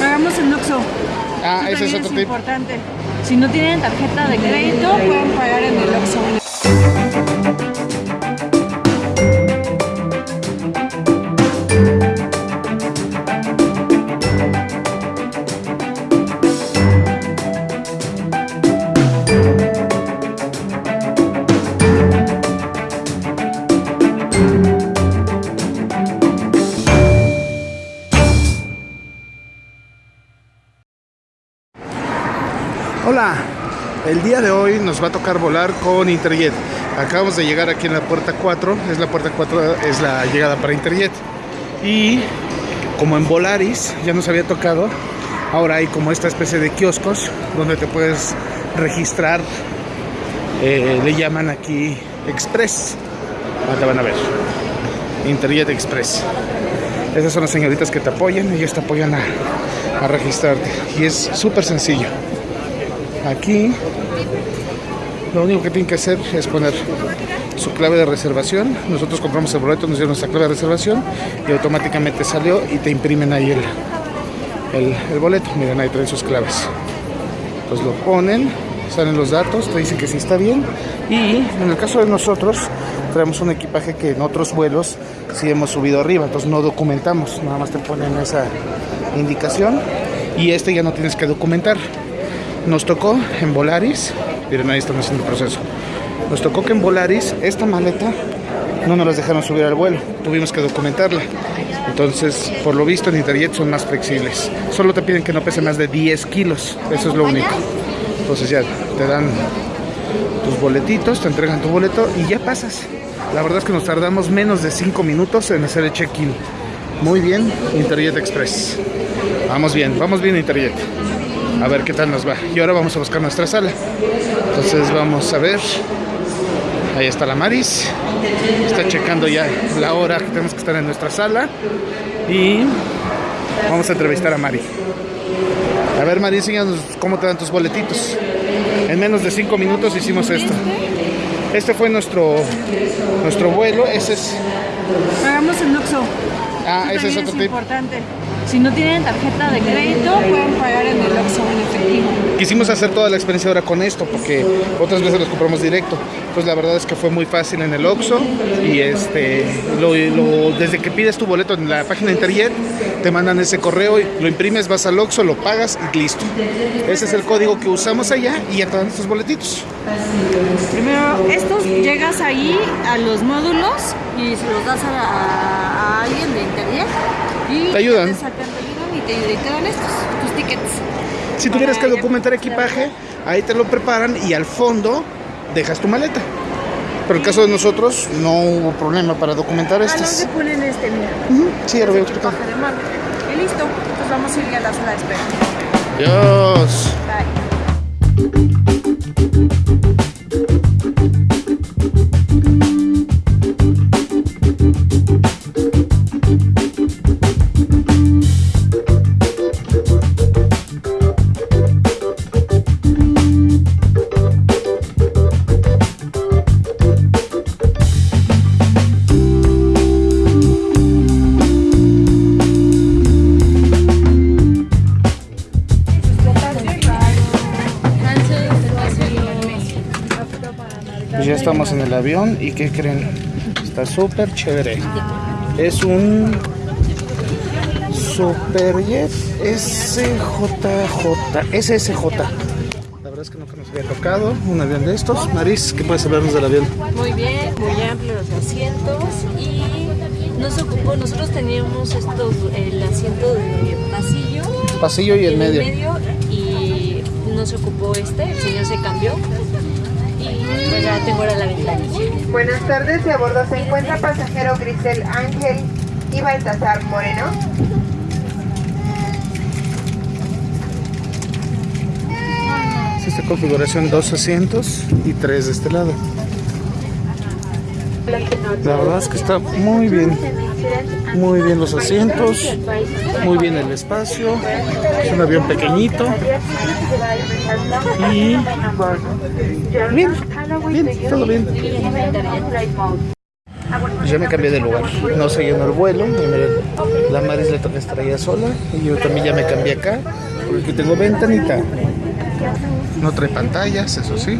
Pagamos en Oxxo. Ah, Eso ese es otro tip. importante. Si no tienen tarjeta de crédito, pueden pagar en el Oxxo. El día de hoy nos va a tocar volar con Interjet. Acabamos de llegar aquí en la puerta 4, es la puerta 4, es la llegada para Interjet. Y como en Volaris ya nos había tocado, ahora hay como esta especie de kioscos donde te puedes registrar, eh, le llaman aquí Express. Ahora van a ver, Interjet Express. Esas son las señoritas que te apoyan, ellos te apoyan a, a registrarte. Y es súper sencillo. Aquí lo único que tienen que hacer es poner su clave de reservación. Nosotros compramos el boleto, nos dieron nuestra clave de reservación y automáticamente salió y te imprimen ahí el, el, boleto. Miren, ahí traen sus claves. Pues lo ponen, salen los datos, te dicen que sí está bien. Y en el caso de nosotros, traemos un equipaje que en otros vuelos sí hemos subido arriba, entonces no documentamos, nada más te ponen esa indicación y este ya no tienes que documentar. Nos tocó en Volaris, miren ahí estamos haciendo el proceso. Nos tocó que en Volaris esta maleta no nos las dejaron subir al vuelo, tuvimos que documentarla. Entonces, por lo visto en Interjet son más flexibles. Solo te piden que no pese más de 10 kilos, eso es lo único. Entonces ya te dan tus boletitos, te entregan tu boleto y ya pasas. La verdad es que nos tardamos menos de 5 minutos en hacer el check-in. Muy bien, Interjet Express. Vamos bien, vamos bien Interjet. A ver qué tal nos va. Y ahora vamos a buscar nuestra sala. Entonces vamos a ver. Ahí está la Maris. Está checando ya la hora que tenemos que estar en nuestra sala. Y vamos a entrevistar a Mari. A ver, Mari, enséñanos cómo te dan tus boletitos. En menos de 5 minutos hicimos esto. Este fue nuestro nuestro vuelo. Ese es. Pagamos en Oxxo. Ah, Eso ese es otro tip. importante. Si no tienen tarjeta de crédito, pueden pagar en el Oxxo en efectivo. Quisimos hacer toda la experiencia ahora con esto porque otras veces los compramos directo. Entonces la verdad es que fue muy fácil en el Oxxo y este lo, lo- desde que pides tu boleto en la página de Interjet te mandan ese correo, y lo imprimes, vas al Oxxo, lo pagas y listo. Ese es el código que usamos allá y ya te dan estos boletitos. Primero, estos llegas ahí a los módulos y se los das a, a- a alguien de internet y Te ayudan. Te, sacan, te ayudan y te, y te dan estos, tus tickets. Si tuvieras que documentar ya- equipaje, ahí te lo preparan y al fondo dejas tu maleta. Pero en el caso de nosotros no hubo problema para documentar Ah, no, se ponen este, mira. Ujú, Sí, ahora voy a explicar. Y listo, pues vamos a ir a la sala de espera. Dios. Bye. Estamos en el avión y ¿qué creen? Está súper chévere. Es un Superjet SJJ, SSJ. La verdad es que nunca nos había tocado un avión de estos. Maris, ¿qué puedes hablarnos del avión? Muy bien, muy amplios los asientos y nos ocupó, nosotros teníamos estos, el asiento de pasillo Pasillo y el en medio. y no se ocupó este, el señor se pues ya tengo ahora la ventanilla. Buenas tardes, de a bordo se encuentra pasajero Grisel Ángel y Baltasar Moreno. Es esta configuración, dos asientos y tres de este lado. La verdad es que está muy bien. Muy bien los asientos, muy bien el espacio. Es un avión pequeñito. Y bien, bien, todo bien. Pues ya me cambié de lugar. No se llenó el vuelo. La Maris le estar allá sola. Y yo también ya me cambié acá. Porque tengo ventanita. No trae pantallas, eso sí.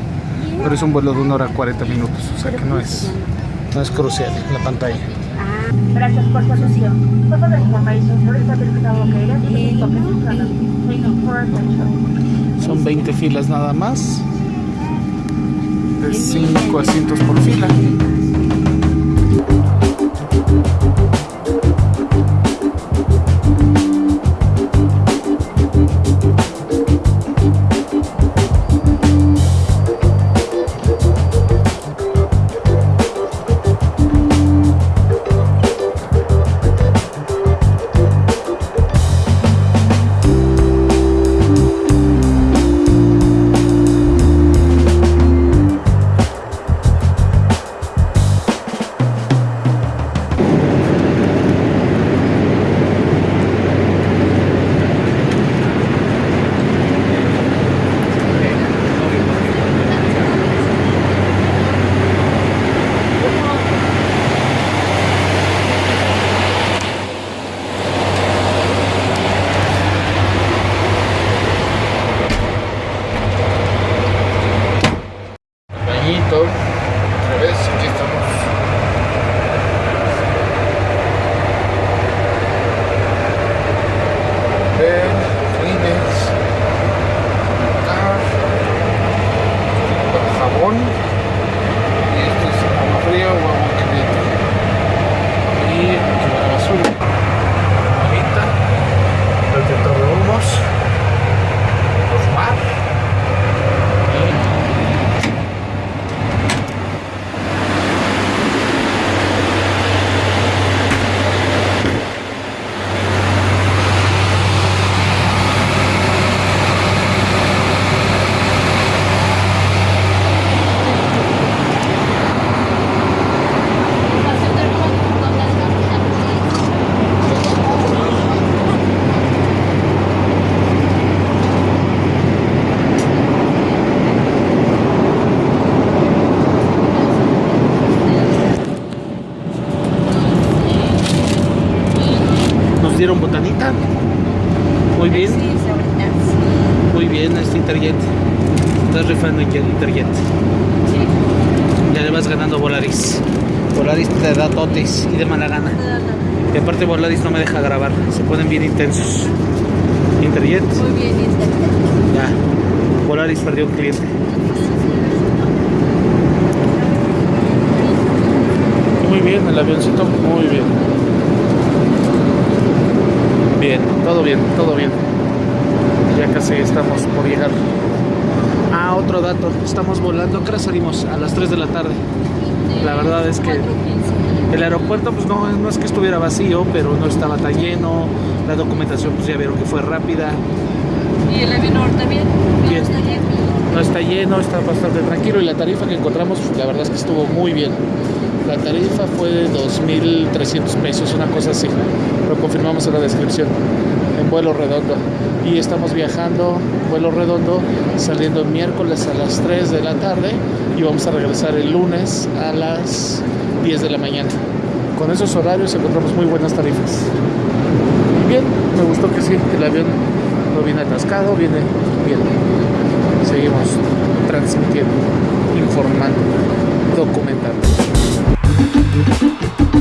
Pero es un vuelo de una hora 40 minutos. O sea que no es, no es crucial la pantalla. Gracias por su atención. Total information for is located in the pocket Thank you for attention. Son 20 filas nada más. De 5 asientos por fila. Nos dieron botanita. Muy bien, muy bien este Interjet. Estás rifando en Interjet. Ya le vas ganando Volaris. Volaris te da totes y de mala gana. Y aparte Volaris no me deja grabar. Se ponen bien intensos. Interjet, Muy bien, ya. Volaris perdió un cliente. Muy bien, el avioncito, muy bien. Bien, todo bien, todo bien. Ya casi estamos por llegar. Ah, otro dato. Estamos volando. ¿Qué hora salimos? A las 3 de la tarde. La verdad es que el aeropuerto pues no, no es que estuviera vacío, pero no estaba tan lleno. La documentación pues ya vieron que fue rápida. Y el avión también. No, Bien. está bien. No está lleno, está bastante tranquilo y la tarifa que encontramos, la verdad es que estuvo muy bien. La tarifa fue de 2.300 pesos, una cosa así. Lo confirmamos en la descripción, en vuelo redondo. Y estamos viajando, vuelo redondo, saliendo miércoles a las 3 de la tarde y vamos a regresar el lunes a las 10 de la mañana. Con esos horarios encontramos muy buenas tarifas. Bien, me gustó que sí, el avión no viene atascado, viene bien. Seguimos transmitiendo, informando, documentando. Thank you.